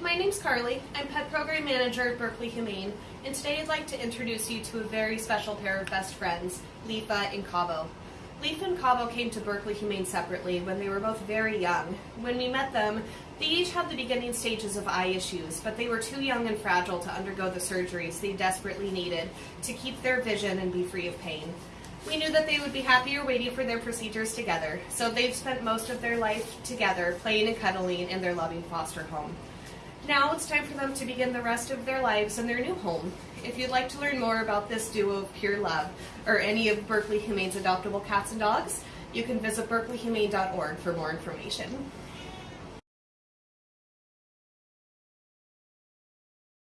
My name's Carly. I'm Pet Program Manager at Berkeley Humane, and today I'd like to introduce you to a very special pair of best friends, Lifa and Cabo. Lifa and Cabo came to Berkeley Humane separately when they were both very young. When we met them, they each had the beginning stages of eye issues, but they were too young and fragile to undergo the surgeries they desperately needed to keep their vision and be free of pain. We knew that they would be happier waiting for their procedures together, so they've spent most of their life together, playing and cuddling in their loving foster home. Now it's time for them to begin the rest of their lives in their new home. If you'd like to learn more about this duo of pure love, or any of Berkeley Humane's adoptable cats and dogs, you can visit berkeleyhumane.org for more information.